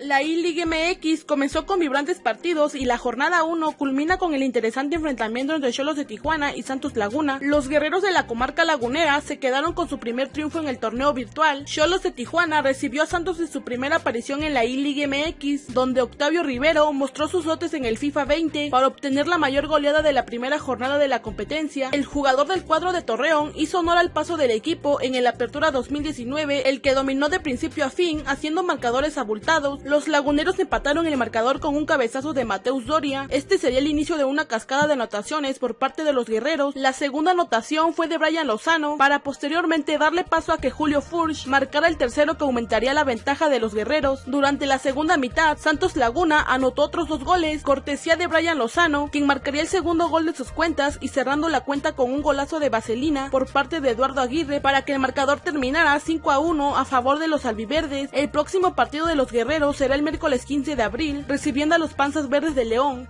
La I-League MX comenzó con vibrantes partidos y la jornada 1 culmina con el interesante enfrentamiento entre Cholos de Tijuana y Santos Laguna. Los guerreros de la comarca lagunera se quedaron con su primer triunfo en el torneo virtual. Cholos de Tijuana recibió a Santos en su primera aparición en la I-League MX, donde Octavio Rivero mostró sus dotes en el FIFA 20 para obtener la mayor goleada de la primera jornada de la competencia. El jugador del cuadro de Torreón hizo honor al paso del equipo en el Apertura 2019, el que dominó de principio a fin, haciendo marcadores abultados los laguneros empataron el marcador con un cabezazo de Mateus Doria. Este sería el inicio de una cascada de anotaciones por parte de los guerreros. La segunda anotación fue de Brian Lozano para posteriormente darle paso a que Julio Furch marcara el tercero que aumentaría la ventaja de los guerreros. Durante la segunda mitad, Santos Laguna anotó otros dos goles, cortesía de Brian Lozano, quien marcaría el segundo gol de sus cuentas y cerrando la cuenta con un golazo de vaselina por parte de Eduardo Aguirre para que el marcador terminara 5 a 1 a favor de los albiverdes. El próximo partido de los guerreros será el miércoles 15 de abril, recibiendo a los Panzas Verdes de León.